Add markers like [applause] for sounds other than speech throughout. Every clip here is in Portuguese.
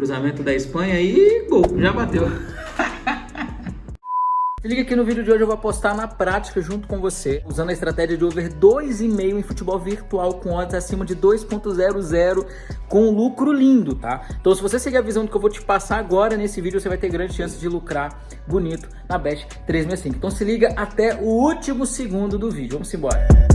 Cruzamento da Espanha e gol, já bateu. [laughs] Se liga que no vídeo de hoje eu vou apostar na prática junto com você, usando a estratégia de over 2,5 em futebol virtual com odds acima de 2.00 com lucro lindo, tá? Então se você seguir a visão do que eu vou te passar agora nesse vídeo, você vai ter grande chance de lucrar bonito na Bet 365. Então se liga até o último segundo do vídeo. Vamos embora.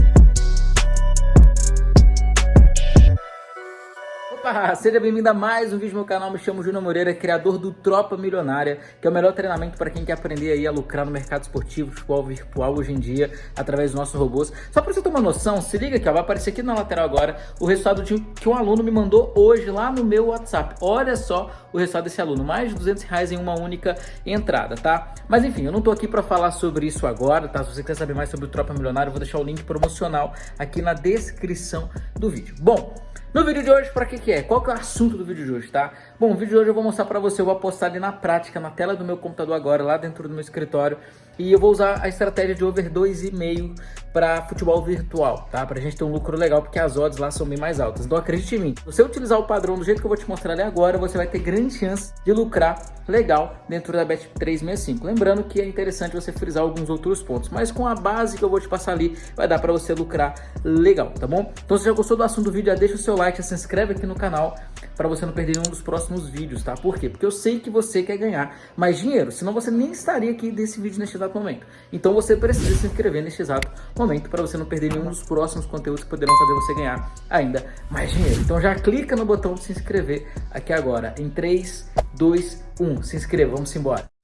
Opa, seja bem-vindo a mais um vídeo no meu canal, me chamo Júnior Moreira, criador do Tropa Milionária, que é o melhor treinamento para quem quer aprender aí a lucrar no mercado esportivo, futebol virtual hoje em dia, através dos nossos robôs. Só para você ter uma noção, se liga aqui, ó, vai aparecer aqui na lateral agora o resultado de, que um aluno me mandou hoje lá no meu WhatsApp. Olha só o resultado desse aluno, mais de 200 reais em uma única entrada, tá? Mas enfim, eu não tô aqui para falar sobre isso agora, tá? Se você quer saber mais sobre o Tropa Milionária, eu vou deixar o link promocional aqui na descrição do vídeo. Bom, no vídeo de hoje, para que que é? Qual que é o assunto do vídeo de hoje, tá? Bom, o vídeo de hoje eu vou mostrar para você, eu vou apostar ali na prática, na tela do meu computador agora, lá dentro do meu escritório, e eu vou usar a estratégia de over 2,5 para futebol virtual, tá? Pra gente ter um lucro legal, porque as odds lá são bem mais altas. Então acredite em mim, se você utilizar o padrão do jeito que eu vou te mostrar ali agora, você vai ter grande chance de lucrar legal dentro da Bet365. Lembrando que é interessante você frisar alguns outros pontos, mas com a base que eu vou te passar ali, vai dar para você lucrar legal, tá bom? Então se já gostou do assunto do vídeo, já deixa o seu like, já se inscreve aqui no canal para você não perder nenhum dos próximos vídeos, tá? Por quê? Porque eu sei que você quer ganhar mais dinheiro, senão você nem estaria aqui desse vídeo neste exato momento. Então você precisa se inscrever neste exato momento para você não perder nenhum dos próximos conteúdos que poderão fazer você ganhar ainda mais dinheiro. Então já clica no botão de se inscrever aqui agora. Em 3, 2, 1. Se inscreva, vamos embora.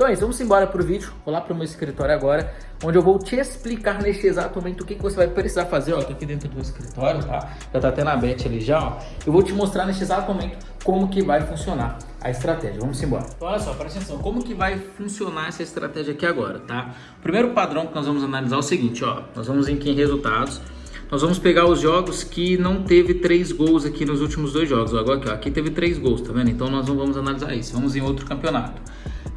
Então é isso, vamos embora pro vídeo, vou lá pro meu escritório agora, onde eu vou te explicar neste exato momento o que, que você vai precisar fazer, ó, tô aqui dentro do escritório, tá? Já tá até na bet ali já, ó. Eu vou te mostrar neste exato momento como que vai funcionar a estratégia, vamos embora. Então olha só, presta atenção, como que vai funcionar essa estratégia aqui agora, tá? O primeiro padrão que nós vamos analisar é o seguinte, ó, nós vamos em aqui em resultados, nós vamos pegar os jogos que não teve três gols aqui nos últimos dois jogos. Agora aqui, ó, aqui teve três gols, tá vendo? Então nós não vamos analisar isso. Vamos em outro campeonato.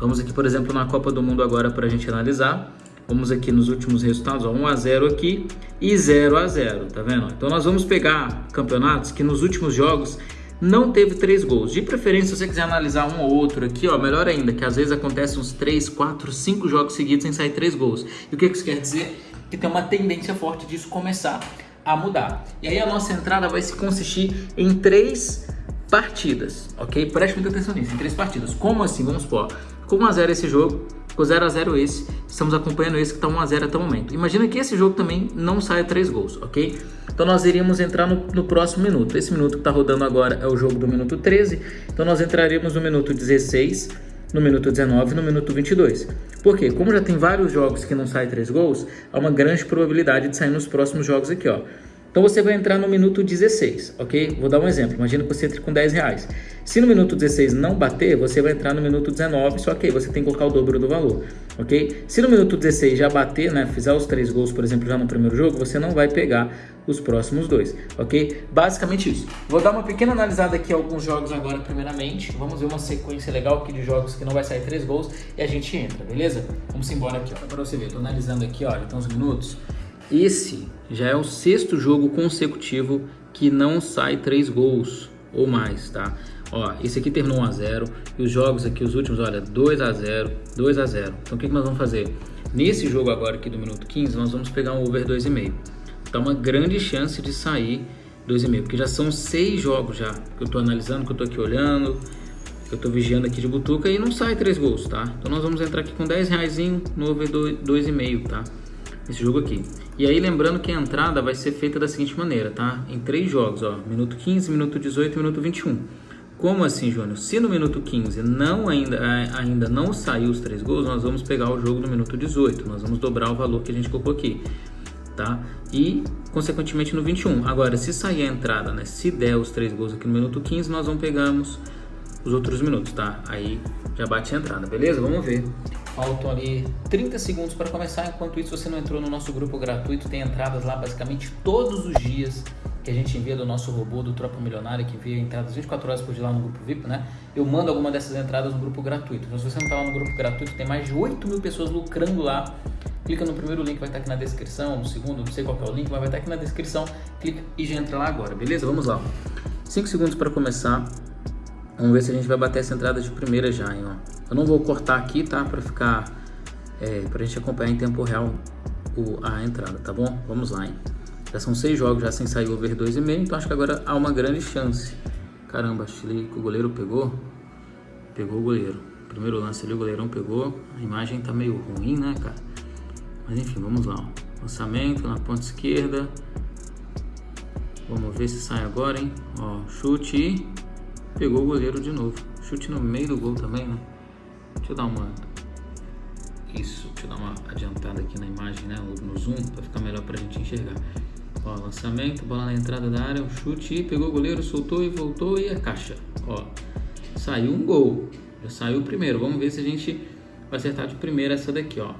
Vamos aqui, por exemplo, na Copa do Mundo agora para a gente analisar. Vamos aqui nos últimos resultados, ó, 1 a 0 aqui e 0 a 0, tá vendo? Então nós vamos pegar campeonatos que nos últimos jogos não teve três gols. De preferência, se você quiser analisar um ou outro aqui, ó, melhor ainda, que às vezes acontece uns 3, 4, 5 jogos seguidos sem sair três gols. E o que isso quer dizer? Que tem uma tendência forte disso começar a mudar. E aí a nossa entrada vai se consistir em três partidas, ok? Preste muita atenção nisso, em três partidas. Como assim? Vamos supor, ficou 1x0 esse jogo, ficou 0x0 esse, estamos acompanhando esse que está 1x0 até o momento. Imagina que esse jogo também não saia três gols, ok? Então nós iríamos entrar no, no próximo minuto. Esse minuto que está rodando agora é o jogo do minuto 13, então nós entraríamos no minuto 16, no minuto 19 e no minuto 22. Por quê? Como já tem vários jogos que não saem três gols, há uma grande probabilidade de sair nos próximos jogos aqui, ó. Então você vai entrar no minuto 16, ok? Vou dar um exemplo, imagina que você entre com 10 reais. Se no minuto 16 não bater, você vai entrar no minuto 19, só que aí você tem que colocar o dobro do valor, ok? Se no minuto 16 já bater, né, fizer os três gols, por exemplo, já no primeiro jogo, você não vai pegar os próximos dois, ok? Basicamente isso. Vou dar uma pequena analisada aqui alguns jogos agora, primeiramente. Vamos ver uma sequência legal aqui de jogos que não vai sair três gols e a gente entra, beleza? Vamos embora aqui, ó, para você ver. Tô analisando aqui, já estão uns minutos. Esse já é o sexto jogo consecutivo que não sai três gols ou mais, tá? Ó, esse aqui terminou 1 a 0 e os jogos aqui, os últimos, olha, 2 a 0 2 a 0 Então o que, que nós vamos fazer? Nesse jogo agora aqui do minuto 15, nós vamos pegar um over 2,5. Tá uma grande chance de sair 2,5, porque já são seis jogos já que eu tô analisando, que eu tô aqui olhando, que eu tô vigiando aqui de butuca e não sai três gols, tá? Então nós vamos entrar aqui com 10 reais no over 2,5, tá? Esse jogo aqui. E aí lembrando que a entrada vai ser feita da seguinte maneira, tá? Em três jogos, ó, minuto 15, minuto 18 e minuto 21. Como assim, Júnior? Se no minuto 15 não ainda, é, ainda não saiu os três gols, nós vamos pegar o jogo no minuto 18. Nós vamos dobrar o valor que a gente colocou aqui, tá? E, consequentemente, no 21. Agora, se sair a entrada, né? Se der os três gols aqui no minuto 15, nós vamos pegarmos os outros minutos, tá? Aí já bate a entrada, beleza? Vamos ver. Faltam ali 30 segundos para começar. Enquanto isso, você não entrou no nosso grupo gratuito, tem entradas lá basicamente todos os dias que a gente envia do nosso robô do Tropa Milionária, que envia entradas 24 horas por dia lá no grupo VIP, né? Eu mando alguma dessas entradas no grupo gratuito. Então, se você não está lá no grupo gratuito, tem mais de 8 mil pessoas lucrando lá. Clica no primeiro link, vai estar aqui na descrição, no segundo, não sei qual é o link, mas vai estar aqui na descrição. Clica e já entra lá agora, beleza? Vamos lá. 5 segundos para começar. Vamos ver se a gente vai bater essa entrada de primeira já, hein, ó. Eu não vou cortar aqui, tá? Pra ficar... É, pra gente acompanhar em tempo real o, a entrada, tá bom? Vamos lá, hein. Já são seis jogos já sem sair over 2,5, então acho que agora há uma grande chance. Caramba, achei que o goleiro pegou. Pegou o goleiro. Primeiro lance ali, o goleirão pegou. A imagem tá meio ruim, né, cara? Mas enfim, vamos lá. Ó. Lançamento na ponta esquerda. Vamos ver se sai agora, hein? Ó, chute e pegou o goleiro de novo. Chute no meio do gol também, né? Deixa eu dar uma... Isso, deixa eu dar uma adiantada aqui na imagem, né? No zoom, para ficar melhor pra gente enxergar. Ó, lançamento, bola na entrada da área, um chute, pegou o goleiro, soltou e voltou e a caixa. Ó, saiu um gol. Já saiu o primeiro. Vamos ver se a gente vai acertar de primeira essa daqui, ó.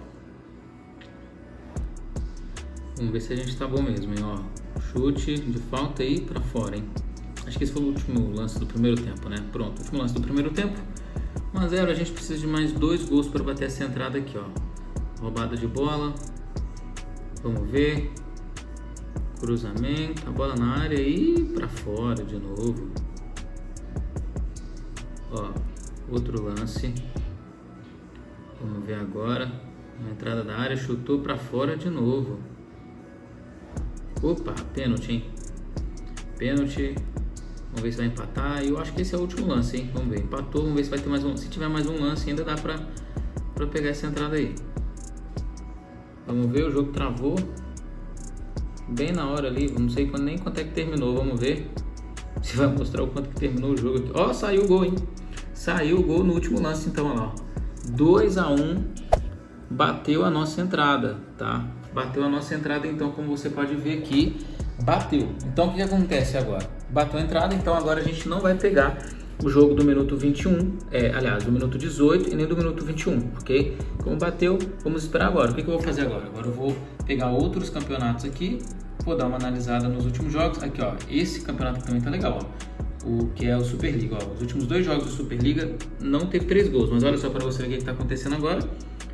Vamos ver se a gente tá bom mesmo, hein, ó. Chute de falta aí para fora, hein. Acho que esse foi o último lance do primeiro tempo, né? Pronto, último lance do primeiro tempo. 1 a 0 a gente precisa de mais dois gols para bater essa entrada aqui, ó. Roubada de bola. Vamos ver. Cruzamento, a bola na área e para fora de novo. Ó, outro lance. Vamos ver agora. Na entrada da área, chutou para fora de novo. Opa, pênalti, hein? Pênalti. Vamos ver se vai empatar. Eu acho que esse é o último lance, hein? Vamos ver. Empatou, vamos ver se vai ter mais um. Se tiver mais um lance, ainda dá pra, pra pegar essa entrada aí. Vamos ver, o jogo travou. Bem na hora ali, não sei nem quanto é que terminou, vamos ver. [laughs] Se vai mostrar o quanto que terminou o jogo aqui. Ó, oh, saiu o gol, hein? Saiu o gol no último lance, então, olha lá. 2 a 1 bateu a nossa entrada, tá? Bateu a nossa entrada, então, como você pode ver aqui, bateu. Então, o que, que acontece agora? Bateu a entrada, então agora a gente não vai pegar o jogo do minuto 21, é, aliás, do minuto 18 e nem do minuto 21, ok? Como bateu, vamos esperar agora. O que, que eu vou fazer agora? Agora eu vou pegar outros campeonatos aqui, vou dar uma analisada nos últimos jogos. Aqui, ó, esse campeonato também tá legal, ó. O que é o Superliga, ó. Os últimos dois jogos do Superliga não teve três gols, mas olha só para você ver o que está acontecendo agora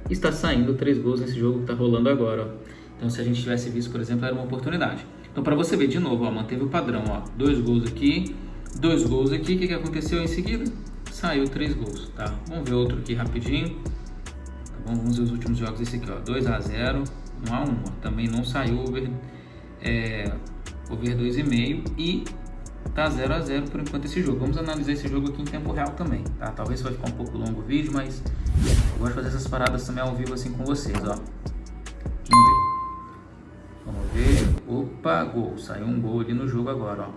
está saindo três gols nesse jogo que está rolando agora. Ó. Então, se a gente tivesse visto, por exemplo, era uma oportunidade. Então, para você ver de novo, ó, manteve o padrão. Ó, dois gols aqui, dois gols aqui. O que, que aconteceu em seguida? Saiu três gols. Tá? Vamos ver outro aqui rapidinho. Tá bom? Vamos ver os últimos jogos desse aqui. Ó, 2 a 0 1 a 1 ó. Também não saiu over, é, over 2,5 e tá 0 a 0 por enquanto esse jogo. Vamos analisar esse jogo aqui em tempo real também, tá? Talvez vai ficar um pouco longo o vídeo, mas eu gosto de fazer essas paradas também ao vivo assim com vocês, ó. Opa, gol. Saiu um gol ali no jogo agora, ó.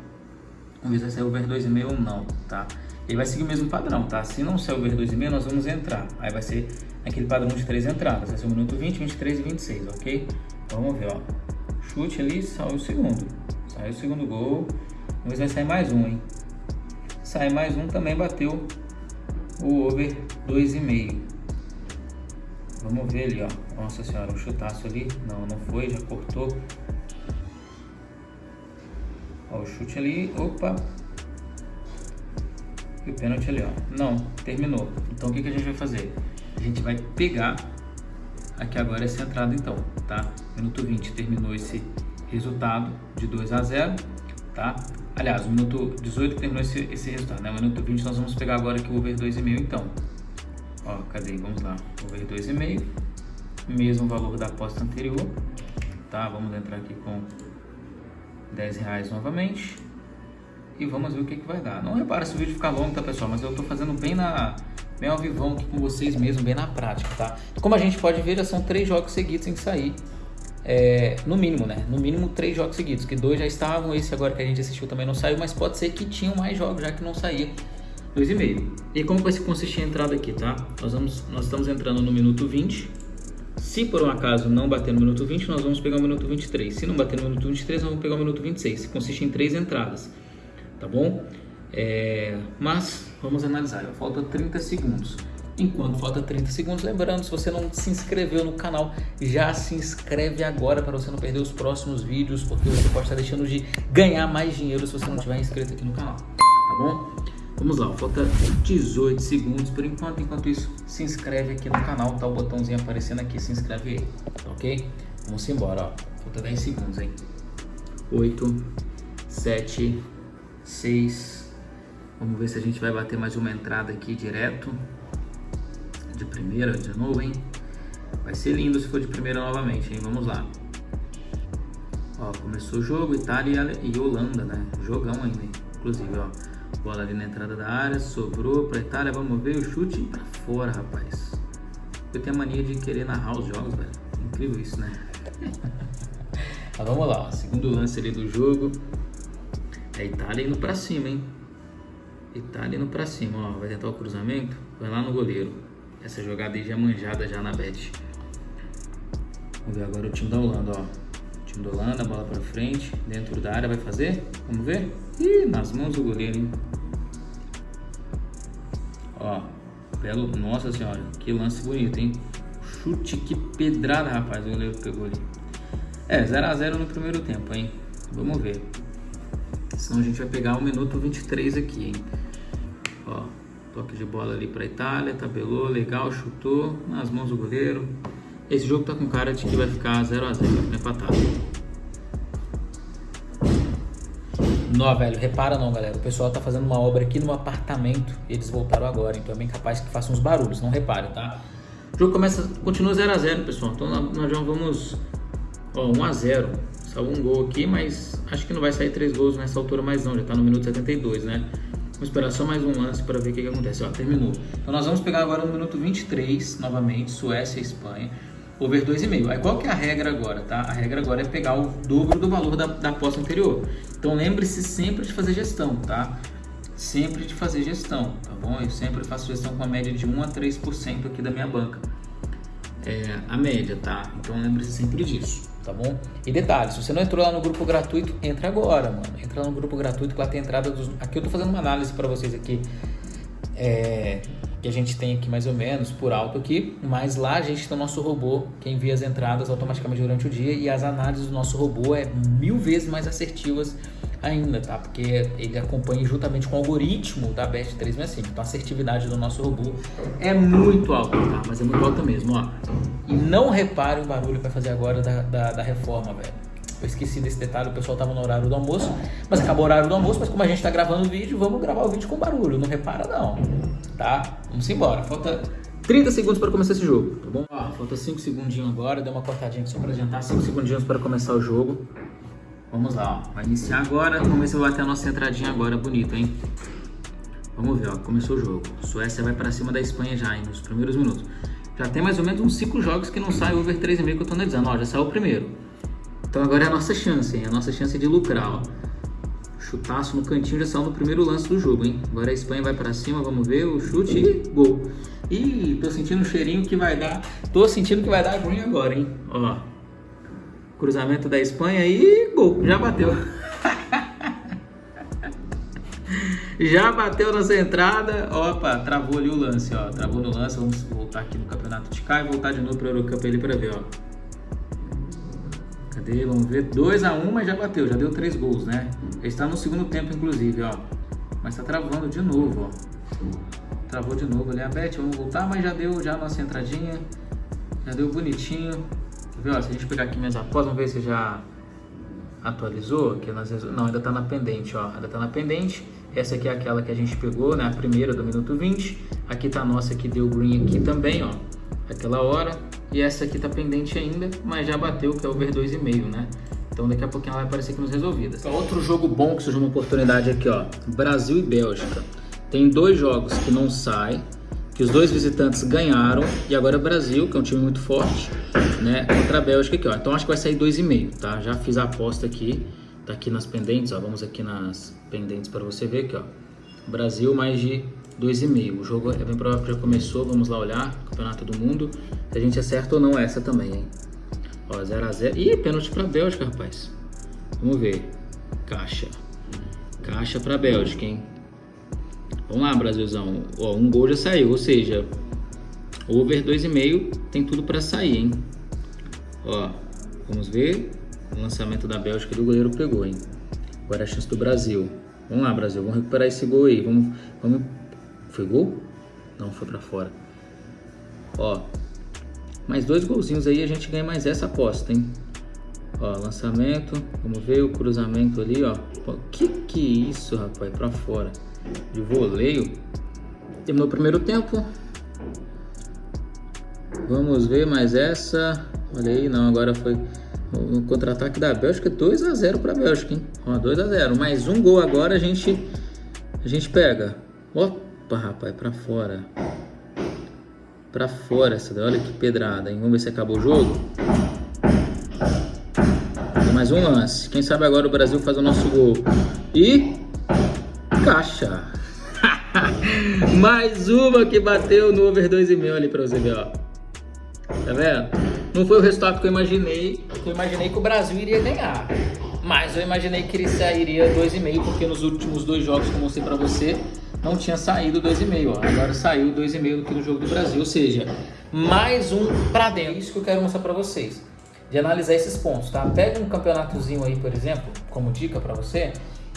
Vamos ver se vai over 2,5 ou não, tá? Ele vai seguir o mesmo padrão, tá? Se não sair over 2,5, nós vamos entrar. Aí vai ser aquele padrão de três entradas. Vai ser o minuto 20, 23 e 26, ok? Então, vamos ver, ó. Chute ali, saiu o segundo. Saiu o segundo gol. Vamos ver se vai sair mais um, hein? Sai mais um, também bateu o over 2,5. Vamos ver ali, ó. Nossa senhora, um chutaço ali. Não, não foi, já cortou. Ó, o chute ali. Opa. E o pênalti ali, ó. Não, terminou. Então o que, que a gente vai fazer? A gente vai pegar aqui agora essa entrada então, tá? Minuto 20 terminou esse resultado de 2 a 0, tá? Aliás, o minuto 18 terminou esse, esse resultado, né? Minuto 20 nós vamos pegar agora aqui o over 2,5 então. Ó, cadê? Vamos lá. Over 2,5. Mesmo valor da aposta anterior. Tá? Vamos entrar aqui com 10 reais novamente. E vamos ver o que, que vai dar. Não repara se o vídeo ficar longo, tá, pessoal? Mas eu tô fazendo bem na... Bem ao vivão aqui com vocês mesmo, bem na prática, tá? Como a gente pode ver, já são três jogos seguidos sem sair. É, no mínimo, né? No mínimo três jogos seguidos, que dois já estavam, esse agora que a gente assistiu também não saiu, mas pode ser que tinham mais jogos já que não saía. 2,5. E como vai se consistir a entrada aqui, tá? Nós, vamos, nós estamos entrando no minuto 20. Se por um acaso não bater no minuto 20, nós vamos pegar o minuto 23. Se não bater no minuto 23, nós vamos pegar o minuto 26. Consiste em três entradas, tá bom? É, mas vamos analisar. Falta 30 segundos. Enquanto falta 30 segundos, lembrando, se você não se inscreveu no canal, já se inscreve agora para você não perder os próximos vídeos, porque você pode estar deixando de ganhar mais dinheiro se você não tiver inscrito aqui no canal, tá bom? Vamos lá, falta 18 segundos por enquanto. Enquanto isso, se inscreve aqui no canal, tá o botãozinho aparecendo aqui, se inscreve aí, ok? Vamos embora, ó. Falta 10 segundos, hein? 8, 7, 6, Vamos ver se a gente vai bater mais uma entrada aqui direto. De primeira de novo, hein? Vai ser lindo se for de primeira novamente, hein? Vamos lá. Ó, começou o jogo, Itália e Holanda, né? Jogão ainda, inclusive, ó. Bola ali na entrada da área, sobrou pra Itália, vamos ver o chute pra fora, rapaz. Eu tenho a mania de querer narrar os jogos, velho. Incrível isso, né? [laughs] Mas vamos lá, segundo lance ali do jogo. É Itália indo pra cima, hein? Itália indo pra cima, ó. Vai tentar o cruzamento, vai lá no goleiro. Essa jogada aí já é manjada já na bet. Vamos ver agora o time da Holanda, ó. O time da Holanda, bola pra frente, dentro da área, vai fazer? Vamos ver? Ih, nas mãos do goleiro, hein? Ó, belo, nossa senhora, que lance bonito, hein? Chute, que pedrada, rapaz, o goleiro pegou ali. É, 0x0 no primeiro tempo, hein? Vamos ver. Senão a gente vai pegar o minuto 23 aqui, hein? Ó, toque de bola ali pra Itália, tabelou, legal, chutou, nas mãos do goleiro. Esse jogo tá com cara de que vai ficar 0x0, vai ficar empatado. Não, velho, repara não, galera. O pessoal tá fazendo uma obra aqui no apartamento e eles voltaram agora, então é bem capaz que façam uns barulhos, não repare, tá? O jogo começa, continua 0x0, pessoal. Então nós já vamos, ó, 1x0. Saiu um gol aqui, mas acho que não vai sair três gols nessa altura mais não, já tá no minuto 72, né? Vamos esperar só mais um lance para ver o que, que acontece. Ó, terminou. Então nós vamos pegar agora no minuto 23, novamente, Suécia e Espanha over 2,5. Aí qual que é a regra agora, tá? A regra agora é pegar o dobro do valor da, da aposta anterior. Então lembre-se sempre de fazer gestão, tá? Sempre de fazer gestão, tá bom? Eu sempre faço gestão com a média de 1 a 3% aqui da minha banca. É a média, tá? Então lembre-se sempre disso, tá bom? E detalhe, se você não entrou lá no grupo gratuito, entra agora, mano. Entra no grupo gratuito que lá tem entrada dos... Aqui eu tô fazendo uma análise para vocês aqui. É, que a gente tem aqui mais ou menos por alto aqui, mas lá a gente tem o nosso robô que envia as entradas automaticamente durante o dia e as análises do nosso robô é mil vezes mais assertivas ainda, tá? Porque ele acompanha juntamente com o algoritmo da BEST 365, então a assertividade do nosso robô é muito alta, tá? Mas é muito alta mesmo, ó. E não repare o barulho que vai fazer agora da, da, da reforma, velho. Eu esqueci desse detalhe, o pessoal tava no horário do almoço, mas acabou o horário do almoço, mas como a gente tá gravando o vídeo, vamos gravar o vídeo com barulho, não repara não, tá? Vamos embora, falta 30 segundos para começar esse jogo, tá bom? Ó, falta 5 segundinhos agora, deu uma cortadinha só para adiantar, 5 segundinhos para começar o jogo. Vamos lá, ó, vai iniciar agora, vamos ver se vai bater a nossa entradinha agora, bonito, hein? Vamos ver, ó, começou o jogo. Suécia vai para cima da Espanha já, hein, nos primeiros minutos. Já tem mais ou menos uns 5 jogos que não sai over 3,5 que eu tô analisando, ó, já saiu o primeiro. Então agora é a nossa chance, hein? A nossa chance de lucrar, ó. Chutaço no cantinho já saiu no primeiro lance do jogo, hein? Agora a Espanha vai para cima, vamos ver o chute e gol. Ih, tô sentindo um cheirinho que vai dar. Tô sentindo que vai dar green agora, hein? Ó. Cruzamento da Espanha e gol. Já bateu. [laughs] Já bateu nessa entrada. Opa, travou ali o lance, ó. Travou no lance. Vamos voltar aqui no campeonato de cá e voltar de novo para o Eurocup ali para ver, ó. Cadê? Vamos ver. 2x1, mas já bateu, já deu 3 gols, né? Ele está no segundo tempo, inclusive, ó. Mas tá travando de novo, ó. Travou de novo ali a Bet, vamos voltar, mas já deu já a nossa entradinha. Já deu bonitinho. Quer ver, ó, se a gente pegar aqui minhas apostas, vamos ver se já atualizou. Aqui nas... Não, ainda tá na pendente, ó. Ainda tá na pendente. Essa aqui é aquela que a gente pegou, né? A primeira do minuto 20. Aqui tá a nossa que deu green aqui também, ó. Aquela hora. E essa aqui tá pendente ainda, mas já bateu, que é over 2,5, né? Então daqui a pouquinho ela vai aparecer aqui nos resolvidas. Outro jogo bom que surgiu uma oportunidade aqui, ó. Brasil e Bélgica. Tem dois jogos que não saem, que os dois visitantes ganharam, e agora é Brasil, que é um time muito forte, né? Contra a Bélgica aqui, ó. Então acho que vai sair 2,5, tá? Já fiz a aposta aqui, tá aqui nas pendentes, ó. Vamos aqui nas pendentes para você ver aqui, ó. Brasil mais de 2,5. O jogo é bem provável que já começou, vamos lá olhar, Campeonato do Mundo. Se a gente acerta ou não essa também, hein? Ó, 0x0. Ih, pênalti pra Bélgica, rapaz. Vamos ver. Caixa. Caixa pra Bélgica, hein? Vamos lá, Brasilzão. Ó, um gol já saiu, ou seja, over 2,5 tem tudo pra sair, hein? Ó, vamos ver. O lançamento da Bélgica do goleiro pegou, hein? Agora é a chance do Brasil. Vamos lá, Brasil. Vamos recuperar esse gol aí. Vamos, vamos foi gol? Não, foi pra fora. Ó, mais dois golzinhos aí a gente ganha mais essa aposta, hein? Ó, lançamento, vamos ver o cruzamento ali, ó. Pô, que que é isso, rapaz? Pra fora. de voleio. Terminou o primeiro tempo. Vamos ver mais essa. Olha aí, não, agora foi no contra-ataque da Bélgica, 2 a 0 para a Bélgica, hein? Ó, 2 a 0. Mais um gol agora a gente a gente pega. Opa, rapaz, para fora. Para fora essa, olha que pedrada, hein? Vamos ver se acabou o jogo. Tem mais um lance. Quem sabe agora o Brasil faz o nosso gol. E caixa. [laughs] mais uma que bateu no over 2,5 ali para você ver, ó. Tá vendo? Não foi o resultado que eu imaginei. Eu imaginei que o Brasil iria ganhar. Mas eu imaginei que ele sairia 2,5, porque nos últimos dois jogos que eu mostrei pra você, não tinha saído 2,5. Agora saiu 2,5 aqui no jogo do Brasil. Ou seja, mais um pra dentro. Isso que eu quero mostrar pra vocês. De analisar esses pontos, tá? Pega um campeonatozinho aí, por exemplo, como dica pra você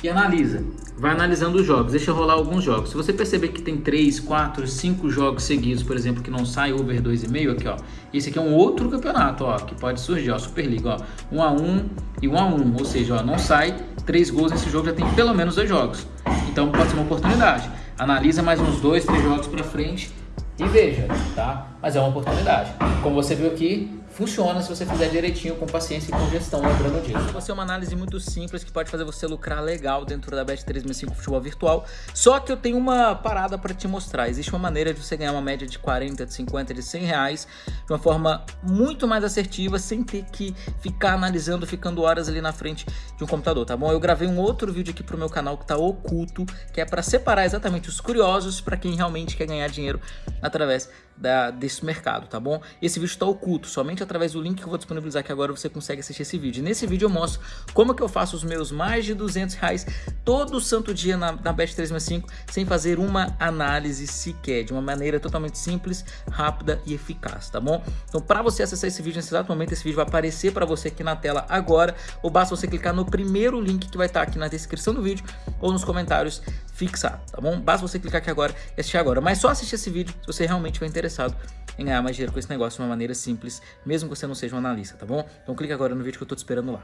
e analisa. Vai analisando os jogos, deixa rolar alguns jogos. Se você perceber que tem 3, 4, 5 jogos seguidos, por exemplo, que não sai over 2,5 aqui, ó. Esse aqui é um outro campeonato, ó, que pode surgir, ó, Superliga, ó. 1 a 1 e 1 a 1, ou seja, ó, não sai 3 gols nesse jogo, já tem pelo menos dois jogos. Então pode ser uma oportunidade. Analisa mais uns 2, 3 jogos para frente e veja, tá? Mas é uma oportunidade. Como você viu aqui, funciona se você fizer direitinho, com paciência e com gestão, lembrando disso. Vai ser uma análise muito simples que pode fazer você lucrar legal dentro da Bet365 Futebol Virtual. Só que eu tenho uma parada para te mostrar. Existe uma maneira de você ganhar uma média de 40, de 50, de 100 reais de uma forma muito mais assertiva, sem ter que ficar analisando, ficando horas ali na frente de um computador, tá bom? Eu gravei um outro vídeo aqui pro meu canal que tá oculto, que é para separar exatamente os curiosos para quem realmente quer ganhar dinheiro através da, desse mercado, tá bom? Esse vídeo está oculto, somente através do link que eu vou disponibilizar aqui agora você consegue assistir esse vídeo. nesse vídeo eu mostro como que eu faço os meus mais de 200 reais todo santo dia na, na Bet365 sem fazer uma análise sequer, de uma maneira totalmente simples, rápida e eficaz, tá bom? Então para você acessar esse vídeo nesse exato momento, esse vídeo vai aparecer para você aqui na tela agora, ou basta você clicar no primeiro link que vai estar aqui na descrição do vídeo ou nos comentários fixar, tá bom? Basta você clicar aqui agora e assistir agora, mas só assistir esse vídeo se você realmente for interessado em ganhar mais dinheiro com esse negócio de uma maneira simples, mesmo que você não seja um analista, tá bom? Então clica agora no vídeo que eu tô te esperando lá.